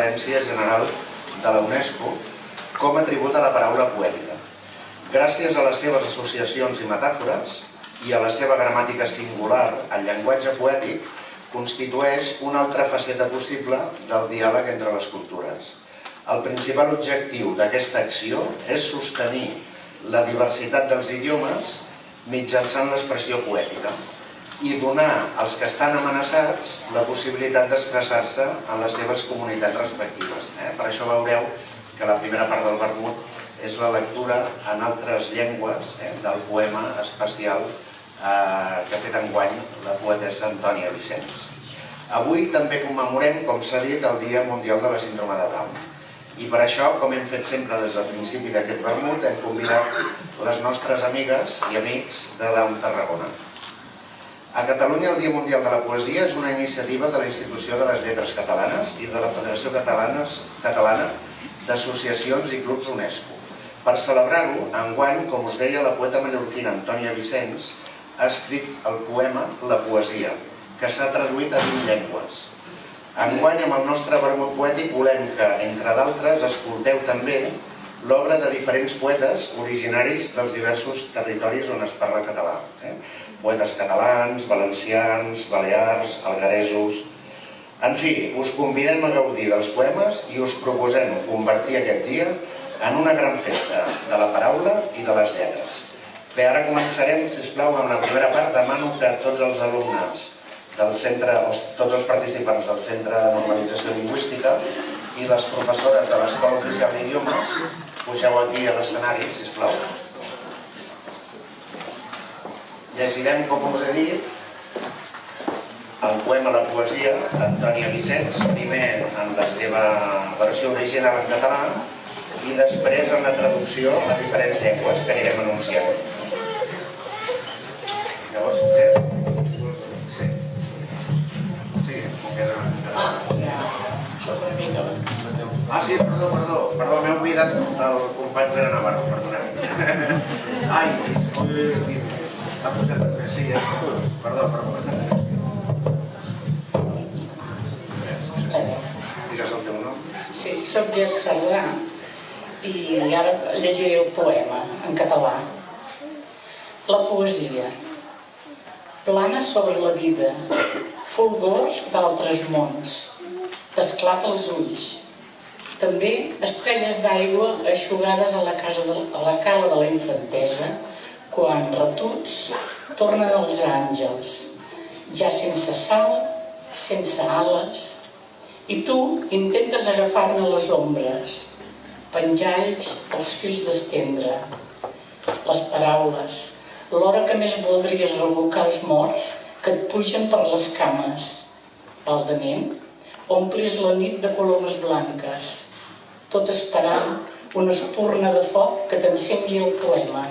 referència general de la UNESCO com a tribut a la paraula poètica. Gràcies a les seves associacions i metàfores i a la seva gramàtica singular, el llenguatge poètic constitueix una altra faceta possible del diàleg entre les cultures. El principal objectiu d'aquesta acció és sostenir la diversitat dels idiomes mitjançant l'expressió poètica i donar als que estan amenaçats la possibilitat d'expressar-se en les seves comunitats respectives. Eh? Per això veureu que la primera part del vermut és la lectura en altres llengües eh, del poema especial eh, que ha fet enguany la poetessa Antònia Vicenç. Avui també commemorem, com s'ha dit, el Dia Mundial de la Síndrome de Down. I per això, com hem fet sempre des del principi d'aquest vermut, hem convidat les nostres amigues i amics de Down Tarragona. A Catalunya el Dia Mundial de la Poesia és una iniciativa de la Institució de les Lletres Catalanes i de la Federació Catalana d'associacions i clubs UNESCO. Per celebrar-ho, enguany, com us deia, la poeta mallorquina Antònia Vicenç ha escrit el poema La poesia, que s'ha traduït a 20 llengües. Enguany, amb el nostre vermut poètic, volem que, entre d'altres, escolteu també l'obra de diferents poetes originaris dels diversos territoris on es parla català. Eh? Poetes catalans, valencians, balears, algaresos, en fi, us convidem a gaudir dels poemes i us proposem convertir aquest dia en una gran festa de la paraula i de les lletres. Bé, ara començarem, si plau, amb la primera part. Demano que tots els alumnes del centre, o tots els participants del Centre de Normalització Lingüística i les professores de l'Escola Oficial d'Idiomes pugeu aquí a l'escenari, si plau. Llegirem, com us he dit, el poema La poesia d'Antònia Vicenç, primer en la seva versió original en català i després en la traducció a diferents llengües que anirem anunciant. Llavors, sí? Sí, català. Ah, sí, perdó, perdó, perdó, m'he oblidat el company Pere Navarro, perdoneu. Ai, posat... Sí, eh? perdó, teu nom. Sí, soc Gers Sardà i ara llegiré el poema en català. La poesia. Plana sobre la vida, fulgors d'altres mons, t'esclata els ulls. També estrelles d'aigua aixugades a la, casa de, a la cala de la infantesa, quan retuts tornen els àngels, ja sense sal, sense ales, i tu intentes agafar-ne les ombres, penjalls els fils d'estendre, les paraules, l'hora que més voldries revocar els morts que et pugen per les cames. Baldament, omplis la nit de colomes blanques, tot esperant una espurna de foc que t'ensembli el poema.